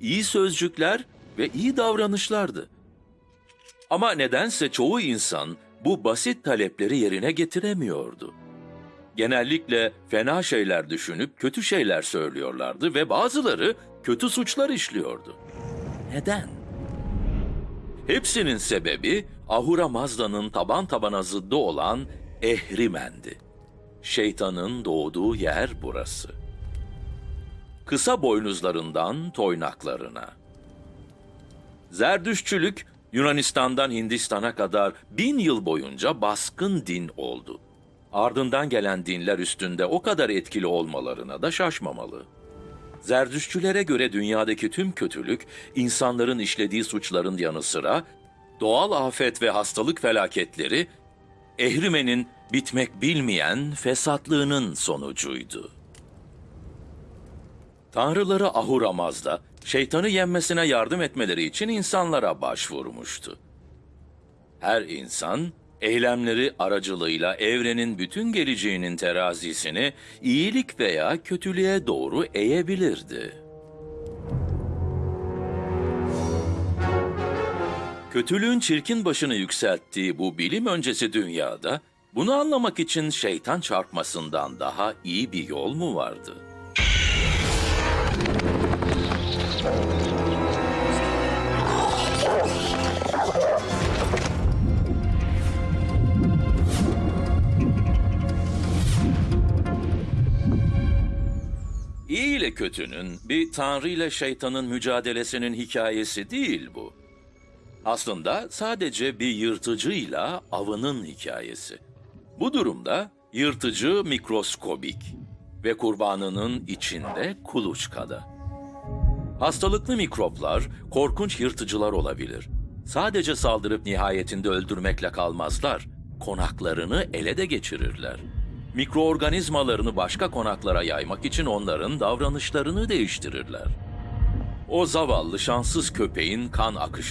iyi sözcükler ve iyi davranışlardı. Ama nedense çoğu insan bu basit talepleri yerine getiremiyordu. Genellikle fena şeyler düşünüp kötü şeyler söylüyorlardı ve bazıları kötü suçlar işliyordu. Neden? Hepsinin sebebi Ahura Mazda'nın taban tabana zıddı olan Ehrimen'di. Şeytanın doğduğu yer burası. Kısa boynuzlarından toynaklarına. Zerdüşçülük Yunanistan'dan Hindistan'a kadar bin yıl boyunca baskın din oldu. Ardından gelen dinler üstünde o kadar etkili olmalarına da şaşmamalı. Zerdüşçülere göre dünyadaki tüm kötülük, insanların işlediği suçların yanı sıra doğal afet ve hastalık felaketleri, Ehrimen'in bitmek bilmeyen fesatlığının sonucuydu. Tanrıları Ahura Mazda, şeytanı yenmesine yardım etmeleri için insanlara başvurmuştu. Her insan, eylemleri aracılığıyla evrenin bütün geleceğinin terazisini iyilik veya kötülüğe doğru eğebilirdi. Kötülüğün çirkin başını yükselttiği bu bilim öncesi dünyada, bunu anlamak için şeytan çarpmasından daha iyi bir yol mu vardı? İyi ile kötünün, bir tanrı ile şeytanın mücadelesinin hikayesi değil bu. Aslında sadece bir yırtıcıyla avının hikayesi. Bu durumda yırtıcı mikroskobik ve kurbanının içinde kuluçkada. Hastalıklı mikroplar korkunç yırtıcılar olabilir. Sadece saldırıp nihayetinde öldürmekle kalmazlar. Konaklarını ele de geçirirler. Mikroorganizmalarını başka konaklara yaymak için onların davranışlarını değiştirirler. O zavallı şanssız köpeğin kan akışını